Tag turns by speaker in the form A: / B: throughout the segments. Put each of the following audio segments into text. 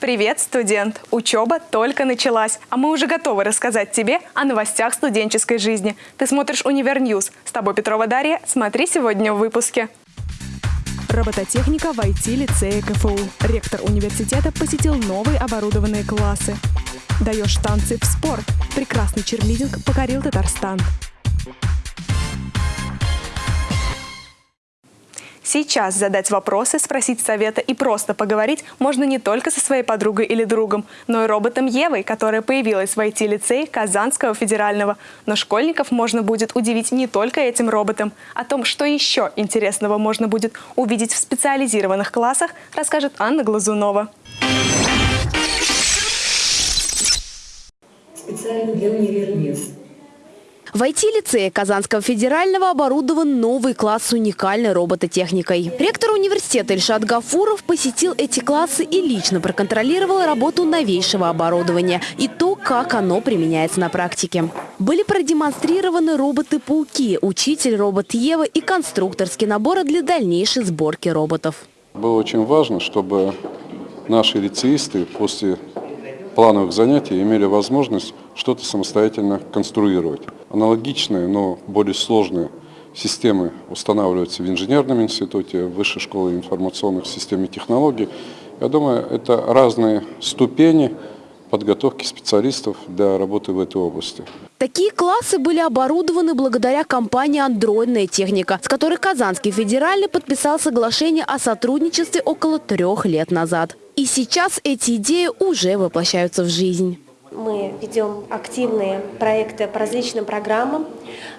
A: Привет, студент! Учеба только началась, а мы уже готовы рассказать тебе о новостях студенческой жизни. Ты смотришь «Универньюз». С тобой Петрова Дарья. Смотри сегодня в выпуске. Робототехника в IT-лицее КФУ. Ректор университета посетил новые оборудованные классы. Даешь танцы в спорт. Прекрасный черлидинг покорил Татарстан. Сейчас задать вопросы, спросить совета и просто поговорить можно не только со своей подругой или другом, но и роботом Евой, которая появилась в IT-лицее Казанского федерального. Но школьников можно будет удивить не только этим роботом. О том, что еще интересного можно будет увидеть в специализированных классах, расскажет Анна Глазунова.
B: Специально для универньюз
C: в IT-лицее Казанского федерального оборудован новый класс с уникальной робототехникой. Ректор университета Ильшат Гафуров посетил эти классы и лично проконтролировал работу новейшего оборудования и то, как оно применяется на практике. Были продемонстрированы роботы-пауки, учитель робот Ева и конструкторские наборы для дальнейшей сборки роботов.
D: Было очень важно, чтобы наши лицеисты после плановых занятий имели возможность что-то самостоятельно конструировать. Аналогичные, но более сложные системы устанавливаются в инженерном институте, в Высшей школе информационных систем и технологий. Я думаю, это разные ступени подготовки специалистов для работы в этой области.
C: Такие классы были оборудованы благодаря компании «Андроидная техника», с которой Казанский федеральный подписал соглашение о сотрудничестве около трех лет назад. И сейчас эти идеи уже воплощаются в жизнь.
B: Мы ведем активные проекты по различным программам.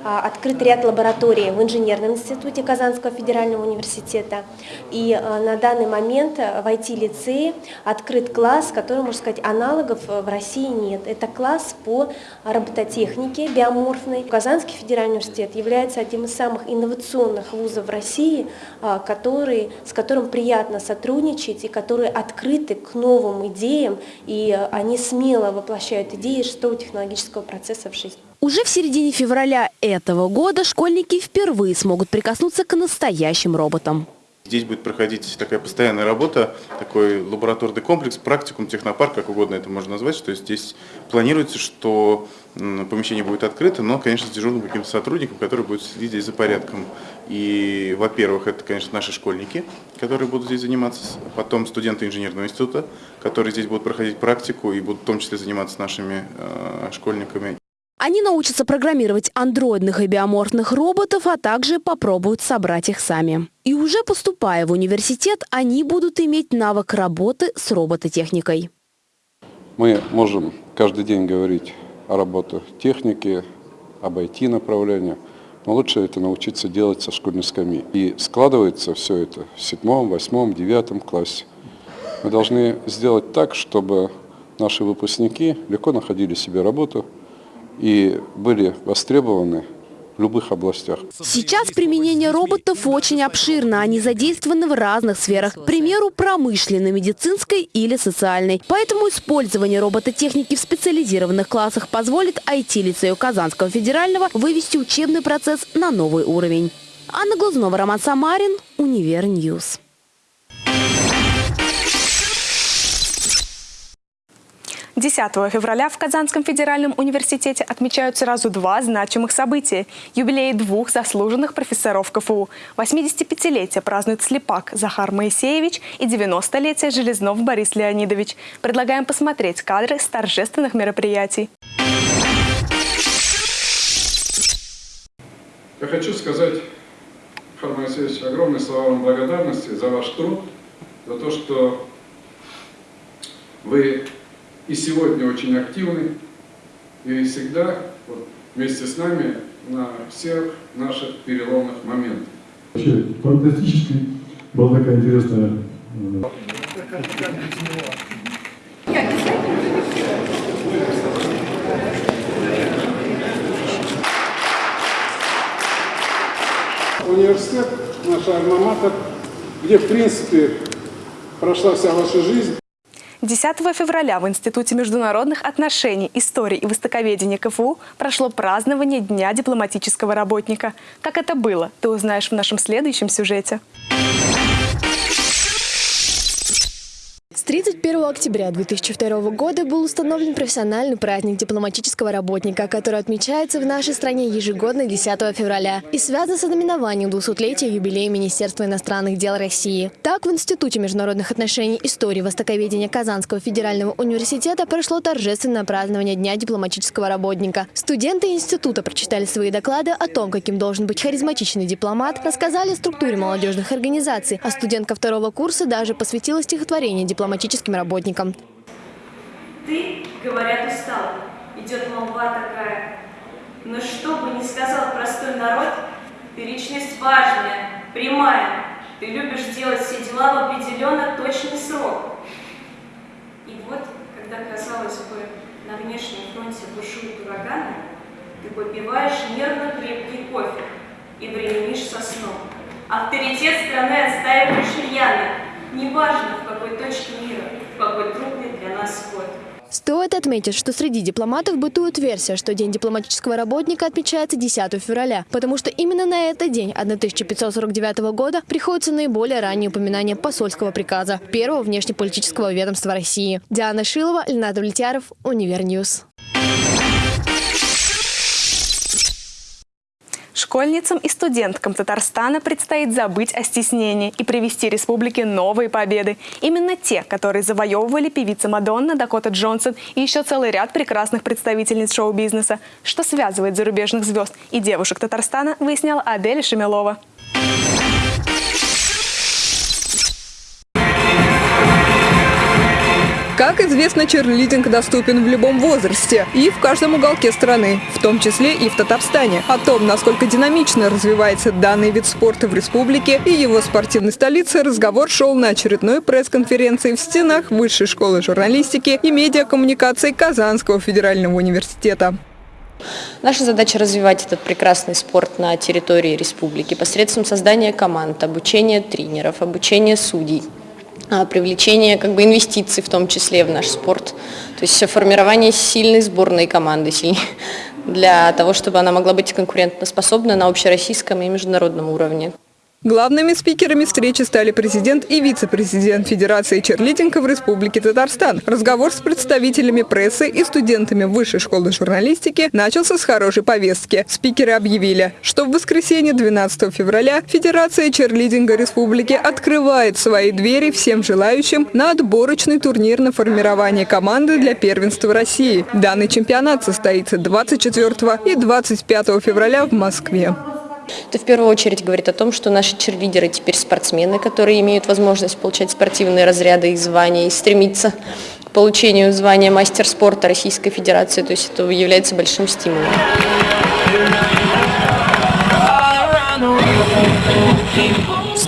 B: А, открыт ряд лабораторий в инженерном институте Казанского федерального университета. И а, на данный момент в IT-лицее открыт класс, который, можно сказать, аналогов в России нет. Это класс по робототехнике биоморфной. Казанский федеральный университет является одним из самых инновационных вузов в России, а, который, с которым приятно сотрудничать и которые открыты к новым идеям, и они смело воплощают идеи шестого технологического процесса в жизнь.
C: Уже в середине февраля этого года школьники впервые смогут прикоснуться к настоящим роботам.
E: Здесь будет проходить такая постоянная работа, такой лабораторный комплекс, практикум, технопарк, как угодно это можно назвать, что здесь планируется, что помещение будет открыто, но, конечно, с дежурным каким-то сотрудником, который будет следить за порядком. И, во-первых, это, конечно, наши школьники, которые будут здесь заниматься, потом студенты инженерного института, которые здесь будут проходить практику и будут в том числе заниматься нашими э, школьниками.
C: Они научатся программировать андроидных и биоморфных роботов, а также попробуют собрать их сами. И уже поступая в университет, они будут иметь навык работы с робототехникой.
D: Мы можем каждый день говорить о работе техники, об IT-направлении, но лучше это научиться делать со школьной скамьи. И складывается все это в седьмом, восьмом, девятом классе. Мы должны сделать так, чтобы наши выпускники легко находили себе работу, и были востребованы в любых областях.
C: Сейчас применение роботов очень обширно. Они задействованы в разных сферах. К примеру, промышленной, медицинской или социальной. Поэтому использование робототехники в специализированных классах позволит IT-лицею Казанского федерального вывести учебный процесс на новый уровень. Анна Глазунова, Роман Самарин, Универньюз.
A: 10 февраля в Казанском федеральном университете отмечают сразу два значимых события. Юбилей двух заслуженных профессоров КФУ. 85-летие празднует Слепак Захар Моисеевич и 90-летие Железнов Борис Леонидович. Предлагаем посмотреть кадры с торжественных мероприятий.
F: Я хочу сказать, Захар Моисеевич, огромные слова вам благодарности за ваш труд, за то, что вы и сегодня очень активны, и всегда вот, вместе с нами на всех наших переломных моментах.
G: Вообще фантастически была такая интересная
F: Университет, наша альма где в принципе прошла вся ваша жизнь.
A: 10 февраля в Институте международных отношений, истории и востоковедения КФУ прошло празднование Дня дипломатического работника. Как это было, ты узнаешь в нашем следующем сюжете.
H: 31 октября 2002 года был установлен профессиональный праздник дипломатического работника, который отмечается в нашей стране ежегодно 10 февраля и связан с ознаменованием 200-летия юбилея Министерства иностранных дел России. Так, в Институте международных отношений истории востоковедения Казанского федерального университета прошло торжественное празднование Дня дипломатического работника. Студенты института прочитали свои доклады о том, каким должен быть харизматичный дипломат, рассказали о структуре молодежных организаций, а студентка второго курса даже посвятила стихотворение дипломатическим работникам.
I: Ты, говорят, устал, идет молва такая. Но что бы ни сказал простой народ, ты личность важная, прямая. Ты любишь делать все дела в определенно точный срок. И вот, когда, казалось бы, на внешнем фронте бушуют ураганы, ты попиваешь нервно крепкий кофе и временишь со сном. Авторитет страны отстаиваешь рьяно, неважно в какой точке
H: Стоит отметить, что среди дипломатов бытует версия, что День дипломатического работника отмечается 10 февраля, потому что именно на этот день 1549 года приходится наиболее раннее упоминание посольского приказа первого внешнеполитического ведомства России. Диана Шилова, Ленардо Влетяров, Универньюз.
A: Школьницам и студенткам Татарстана предстоит забыть о стеснении и привести республике новые победы. Именно те, которые завоевывали певица Мадонна, Дакота Джонсон и еще целый ряд прекрасных представительниц шоу-бизнеса. Что связывает зарубежных звезд и девушек Татарстана, выясняла Адель Шемелова.
J: Как известно, черлидинг доступен в любом возрасте и в каждом уголке страны, в том числе и в Татарстане. О том, насколько динамично развивается данный вид спорта в республике и его спортивной столице, разговор шел на очередной пресс-конференции в стенах Высшей школы журналистики и медиакоммуникации Казанского федерального университета.
K: Наша задача развивать этот прекрасный спорт на территории республики посредством создания команд, обучения тренеров, обучения судей – привлечение как бы инвестиций в том числе в наш спорт, то есть формирование сильной сборной команды для того, чтобы она могла быть конкурентоспособна на общероссийском и международном уровне.
J: Главными спикерами встречи стали президент и вице-президент Федерации черлидинга в Республике Татарстан. Разговор с представителями прессы и студентами Высшей школы журналистики начался с хорошей повестки. Спикеры объявили, что в воскресенье 12 февраля Федерация черлидинга Республики открывает свои двери всем желающим на отборочный турнир на формирование команды для первенства России. Данный чемпионат состоится 24 и 25 февраля в Москве.
K: Это в первую очередь говорит о том, что наши черлидеры теперь спортсмены, которые имеют возможность получать спортивные разряды и звания и стремиться к получению звания мастер спорта Российской Федерации. То есть это является большим стимулом.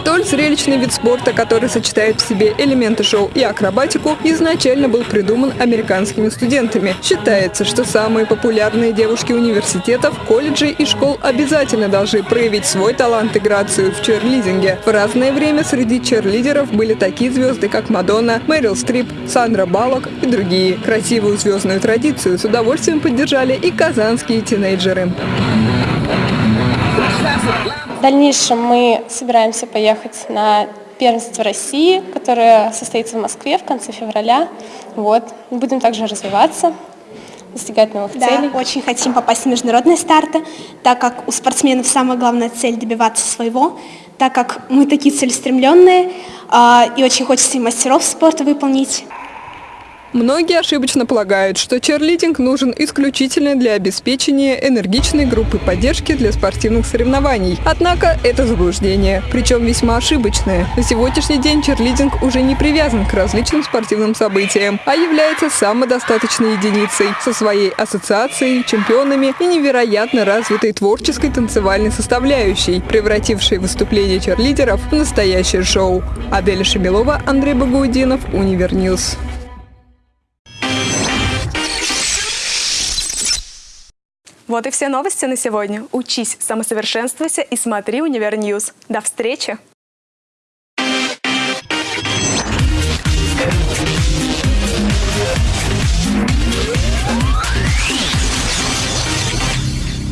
J: Столь зрелищный вид спорта, который сочетает в себе элементы шоу и акробатику, изначально был придуман американскими студентами. Считается, что самые популярные девушки университетов, колледжей и школ обязательно должны проявить свой талант и грацию в черлидинге. В разное время среди черлидеров были такие звезды, как Мадонна, Мэрил Стрип, Сандра Баллок и другие. Красивую звездную традицию с удовольствием поддержали и казанские тинейджеры.
L: В дальнейшем мы собираемся поехать на первенство России, которое состоится в Москве в конце февраля. Вот. Будем также развиваться, достигать новых
M: да,
L: целей.
M: очень хотим попасть в международные старты, так как у спортсменов самая главная цель добиваться своего, так как мы такие целеустремленные, э, и очень хочется и мастеров спорта выполнить.
J: Многие ошибочно полагают, что черлидинг нужен исключительно для обеспечения энергичной группы поддержки для спортивных соревнований. Однако это заблуждение, причем весьма ошибочное. На сегодняшний день черлидинг уже не привязан к различным спортивным событиям, а является самодостаточной единицей со своей ассоциацией, чемпионами и невероятно развитой творческой танцевальной составляющей, превратившей выступление черлидеров в настоящее шоу. Аделя Шамилова, Андрей Багаудинов, Универньюз.
A: Вот и все новости на сегодня. Учись, самосовершенствуйся и смотри Универ -Ньюз. До встречи!
N: Yeah.